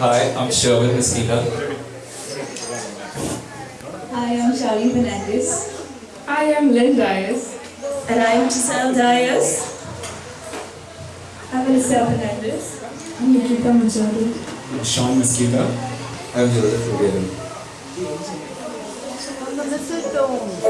Hi, I'm Sherwin Mesquita. Hi, I'm Charlene Fernandez. I am Lynn Dias. And I'm Giselle Dias. I'm Alicia Fernandez. I'm Nikita Majori. I'm Sean Mesquita. I'm Joseph Rubin. Are you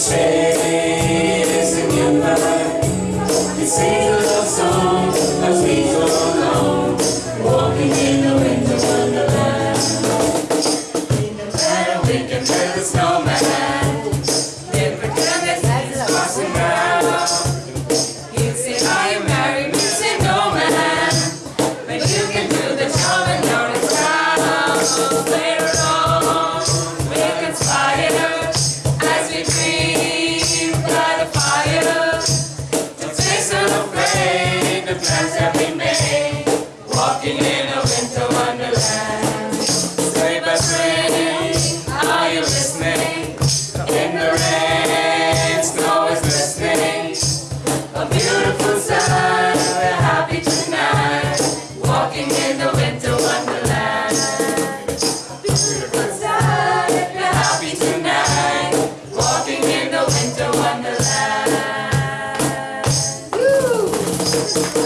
stay is the new bird. Sings a love song as we go along. Walking in a winter wonderland. And we can build a snowman. Then pretend that he's Parson Brown. He'd say, Are you married? We'd say, No, man. But you can do the job and you're in walking in a winter wonderland. sleigh bells ringing. are you listening? In the rain, snow is listening. A beautiful sight, we're happy tonight. Walking in the winter wonderland. A beautiful sight, we're happy tonight. Walking in the winter wonderland. Woo!